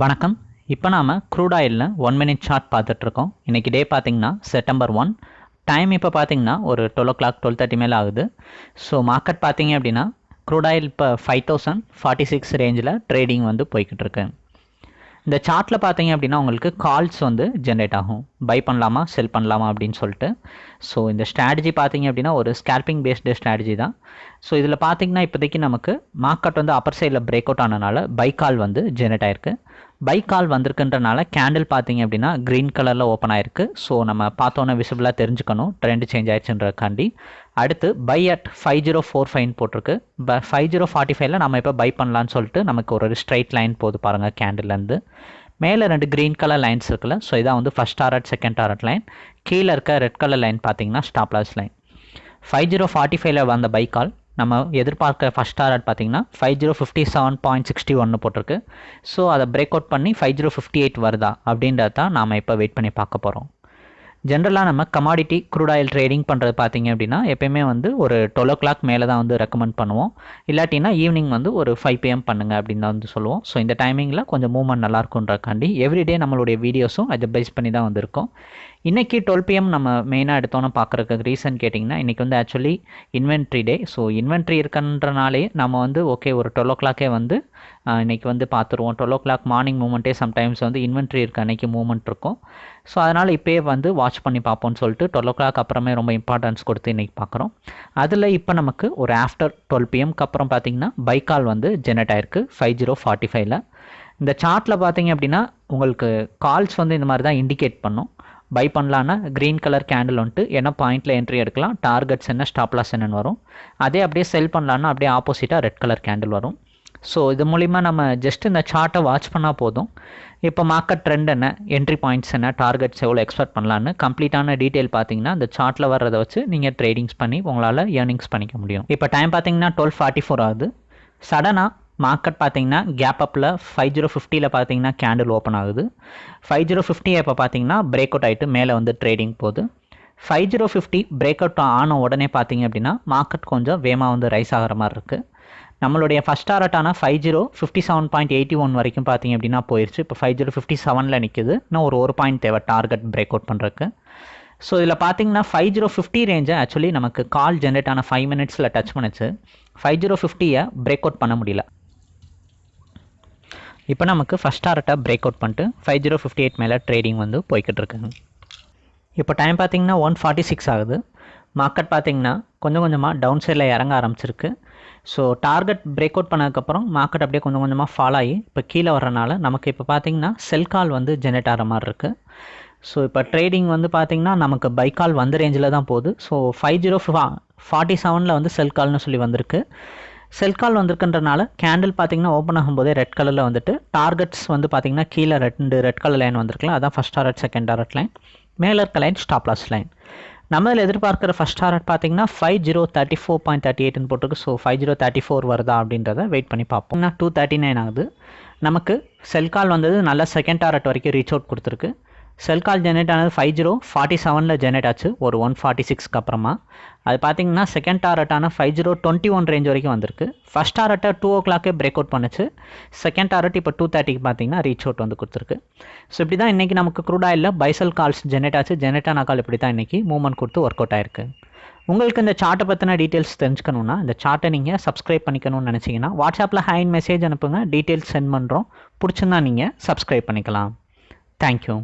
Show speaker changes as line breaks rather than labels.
வணக்கம். இப்போ நாம் க்ரூட் ஆயிலில் ஒன் மினிட் சார்ட் பார்த்துட்ருக்கோம். இன்றைக்கி டே பார்த்திங்கன்னா செப்டம்பர் ஒன் டைம் இப்போ பார்த்தீங்கன்னா ஒரு twelve o'clock twelve thirty மேலே ஆகுது. ஸோ மார்க்கெட் பார்த்திங்க அப்படின்னா க்ரூட் ஆயில் இப்போ ஃபைவ் தௌசண்ட் ஃபார்ட்டி சிக்ஸ் ரேஞ்சில் ட்ரேடிங் வந்து போய்கிட்டு இருக்கு இந்த சார்ட்டில் பார்த்தீங்க அப்படின்னா உங்களுக்கு கால்ஸ் வந்து ஜென்ரேட் ஆகும். பை பண்ணலாமா செல் பண்ணலாமா அப்படின்னு சொல்லிட்டு. ஸோ இந்த ஸ்ட்ராட்டஜி பார்த்தீங்க அப்படின்னா ஒரு ஸ்கேல்பிங் பேஸ்டு ஸ்ட்ராட்டஜி தான். ஸோ இதில் பார்த்தீங்கன்னா இப்போதைக்கு நமக்கு மார்க்கெட் வந்து அப்பர் சைடில் பிரேக் அவுட் ஆனனால பை கால் வந்து ஜென்ரேட் ஆயிருக்கு. பை கால் வந்திருக்குன்றனால கேண்டில் பார்த்தீங்க அப்படின்னா க்ரீன் கலரில் ஓப்பன் ஆயிருக்கு. ஸோ நம்ம பார்த்தோன்னே விசிபிளாக தெரிஞ்சுக்கணும். ட்ரெண்ட் சேஞ்ச் ஆயிடுச்சுன்றக்காண்டி. அடுத்து buy at five zero four fine போட்டிருக்கு. ப ஃபைவ் ஜீரோ ஃபார்ட்டி ஃபைவ்ல நம்ம இப்போ பை பண்ணலான்னு சொல்லிட்டு நமக்கு ஒரு ஸ்ட்ரைட் லைன் போகுது பாருங்கள் கேண்டில்லேருந்து மேலே ரெண்டு க்ரீன் கலர் லைன்ஸ் இருக்குல்ல. ஸோ இதான் வந்து first target second target line கீழே இருக்க ரெட் கலர் லைன் பார்த்தீங்கன்னா stop loss line five zero forty ஃபைவ்ல வந்த பை கால் நம்ம எதிர்பார்க்க ஃபஸ்ட் டாரட் பார்த்தீங்கன்னா five zero fifty seven point sixty ஒன்று போட்டிருக்கு. ஸோ அதை பிரேக் அவுட் பண்ணி ஃபைவ் ஜீரோ ஃபிஃப்டி எயிட் வருதா அப்படின்றத தான் நாம் இப்போ வெயிட் பண்ணி பார்க்க போகிறோம் ஜென்ரலாக நம்ம கமாடிட்டி க்ரூட் ஆயில் ட்ரேடிங் பண்ணுறது பார்த்தீங்க அப்படின்னா எப்பயுமே வந்து ஒரு டுவெல் ஓ கிளாக் மேலே தான் வந்து ரெக்கமெண்ட் பண்ணுவோம். இல்லாட்டினா ஈவினிங் வந்து ஒரு ஃபைவ் பிஎம் பண்ணுங்கள் அப்படின்னு தான் வந்து சொல்லுவோம். ஸோ இந்த டைமிங்கில் கொஞ்சம் மூவ்மெண்ட் நல்லாயிருக்குன்றக்காண்டி எவ்ரிடே நம்மளுடைய வீடியோஸும் அதை பேஸ் பண்ணி தான் வந்திருக்கும். இன்றைக்கி டுவெல் பிஎம் நம்ம மெயினாக எடுத்தோன்னு பார்க்குறதுக்கு ரீசன் கேட்டிங்கன்னா இன்றைக்கி வந்து actually inventory day so inventory இருக்கன்றனாலே நம்ம வந்து ஓகே ஒரு டுவெல் ஓ கிளாக்கே வந்து இன்றைக்கி வந்து பார்த்துருவோம் டுவெல் ஓ கிளாக் மார்னிங் மூமெண்ட்டே சம்டைம்ஸ் வந்து இன்வென்ட்ரி இருக்க. அன்றைக்கி மூமெண்ட் இருக்கும். ஸோ அதனால் இப்போயே வந்து வாட்ச் பண்ணி பார்ப்போம்னு சொல்லிட்டு டுவெல் ஓ கிளாக் அப்புறமே ரொம்ப இம்பார்ட்டன்ஸ் கொடுத்து இன்றைக்கி பார்க்குறோம் அதில் இப்போ நமக்கு ஒரு ஆஃப்டர் டுவெல் பிஎம்க்கு அப்புறம் பார்த்திங்கன்னா பைக்கால் வந்து ஜெனரேட் ஆயிருக்கு. ஃபைவ் ஜீரோ ஃபார்ட்டி ஃபைவ்ல இந்த சார்ட்டில் பார்த்தீங்க அப்படின்னா உங்களுக்கு கால்ஸ் வந்து இந்த மாதிரி தான் இண்டிகேட் பண்ணும். பை பண்ணலான்னா க்ரீன் கலர் கேண்டில் வந்துட்டு என்ன பாயிண்டில் என்ட்ரி எடுக்கலாம். டார்கெட்ஸ் என்ன ஸ்டாப்லாஸ் என்னன்னு வரும். அதே அப்படியே செல் பண்ணலான்னா அப்படியே ஆப்போசிட்டாக ரெட் கலர் கேண்டில் வரும். ஸோ இது மூலிமா நம்ம ஜஸ்ட் இந்த சார்ட்டை வாட்ச் பண்ணால் போதும். இப்போ மார்க்கெட் ட்ரெண்ட் என்ன என்ட்ரி பாயிண்ட்ஸ் என்ன டார்கெட்ஸ் எவ்வளோ எக்ஸ்பெக்ட் பண்ணலான்னு கம்ப்ளீட்டான டீட்டெயில் பார்த்தீங்கன்னா அந்த சார்ட்டில் வர்றதை வச்சு நீங்கள் ட்ரேடிங்ஸ் பண்ணி உங்களால் ஏர்னிங்ஸ் பண்ணிக்க முடியும். இப்போ டைம் பார்த்தீங்கன்னா டுவெல் ஃபார்ட்டி ஃபோர் ஆகுது சடனாக மார்க்கெட் பார்த்தீங்கன்னா கேப் அப்பில் ஃபைவ் ஜீரோ ஃபிஃப்டியில் பார்த்தீங்கன்னா கேண்டில் ஓப்பன் ஆகுது. ஃபைவ் ஜீரோ ஃபிஃப்டி இப்போ பார்த்தீங்கன்னா பிரேக் அவுட் ஆகிட்டு மேலே வந்து ட்ரேடிங் போகுது. Five zero fifty break out ஆன உடனே பார்த்தீங்க அப்படின்னா மார்க்கெட் கொஞ்சம் வேகமாக வந்து ரைஸ் ஆகிற மாதிரி இருக்குது நம்மளுடைய first டாரட்டான five zero fifty seven point eighty one வரைக்கும் பார்த்தீங்க அப்படின்னா போயிடுச்சு இப்போ ஃபைவ் ஜீரோ ஃபிஃப்டி செவனில் நிற்குது இன்னும் ஒரு ஒரு பாயிண்ட் தேவை டார்கெட் பிரேக் அவுட் பண்ணுறதுக்கு ஸோ இதில் பார்த்தீங்கன்னா ஃபைவ் ஜீரோ ஃபிஃப்டி ரேஞ்சை ஆக்சுவலி நமக்கு கால் ஜென்ரேட் ஆன ஃபைவ் மினிட்ஸில் டச் பண்ணுச்சு. ஃபைவ் ஜீரோ ஃபிஃப்டியை பிரேக் அவுட் பண்ண முடியல. இப்போ நமக்கு ஃபஸ்ட் டாரட்டை பிரேக் அவுட் பண்ணிட்டு ஃபைவ் ஜீரோ ஃபிஃப்டி எயிட் மேலே ட்ரேடிங் வந்து போய்கிட்டு இருக்குங்க இப்போ டைம் பார்த்தீங்கன்னா ஒன் ஃபார்ட்டி சிக்ஸ் ஆகுது. மார்க்கெட் பார்த்தீங்கன்னா கொஞ்சம் கொஞ்சமாக டவுன் சைடில் இறங்க ஆரம்பிச்சிருக்கு. ஸோ டார்கெட் பிரேக் அவுட் பண்ணதுக்கப்புறம் மார்க்கெட் அப்படியே கொஞ்சம் கொஞ்சமாக ஃபாலோ ஆகி இப்போ கீழே வரனால நமக்கு இப்போ பார்த்தீங்கன்னா செல் கால் வந்து ஜெனரேட் ஆகிற மாதிரி இருக்குது ஸோ இப்போ ட்ரேடிங் வந்து பார்த்திங்கன்னா நமக்கு பை கால் வந்த ரேஞ்சில் தான் போகுது. ஸோ ஃபைவ் ஜீரோ ஃபார்ட்டி செவனில் வந்து செல் கால்னு சொல்லி வந்திருக்கு. செல் கால் வந்திருக்குன்றனால கேண்டில் பார்த்தீங்கன்னா ஓப்பன் ஆகும்போதே ரெட் கலரில் வந்துட்டு டார்கெட்ஸ் வந்து பார்த்தீங்கன்னா கீழே ரெண்டு ரெட் கலர் லைன் வந்திருக்கலாம் அதான் first target second target line மேலே இருக்க லைன் ஸ்டாப் லாஸ் லைன் நம்ம இதில் எதிர்பார்க்குற ஃபஸ்ட் டார்கெட் பார்த்தீங்கன்னா five zero thirty four point thirty எயிட்னு போட்டிருக்கு. So five zero thirty four வருதா அப்படின்றத வெயிட் பண்ணி பார்ப்போம். டூ தேர்ட்டி நைன் ஆகுது. நமக்கு செல் கால் வந்தது நல்ல செகண்ட் டாரட் வரைக்கும் ரீச் அவுட் கொடுத்துருக்கு. செல் கால் ஜென்ரேட் ஆனது ஃபைவ் ஜீரோ ஃபார்ட்டி செவனில் ஜென்ரேட் ஆச்சு. ஒரு ஒன் ஃபார்ட்டி சிக்ஸ்க்கு அப்புறமா. அது பார்த்தீங்கன்னா second டாரட்டான five zero twenty one range வரைக்கும் வந்திருக்கு. ஃபஸ்ட் டாரட்டை டூ ஓ கிளாக்கே பிரேக் அவுட் பண்ணுச்சு. செகண்ட் டாரட் இப்போ டூ தேர்ட்டிக்கு பார்த்தீங்கன்னா ரீச் அவுட் வந்து கொடுத்துருக்கு. ஸோ இப்படி தான் இன்றைக்கி நமக்கு க்ரூட் ஆயிலில் பைசல் கால்ஸ் ஜென்ரேட் ஆச்சு. ஜெனரேட் ஆன கால் இப்படி தான் இன்றைக்கி மூவ்மெண்ட் கொடுத்து ஒர்க் அவுட் ஆயிருக்கு. உங்களுக்கு இந்த சார்ட்டை பற்றின டீட்டெயில்ஸ் தெரிஞ்சுக்கணுன்னா இந்த சார்ட்டை நீங்கள் சப்ஸ்கிரைப் பண்ணிக்கணும்னு நினச்சிங்கன்னா வாட்ஸ்அப்பில் ஹைன் மெசேஜ் அனுப்புங்க. டீட்டெயில்ஸ் சென்ட் பண்ணுறோம் பிடிச்சிருந்தா நீங்கள் சப்ஸ்கிரைப் பண்ணிக்கலாம். தேங்க்யூ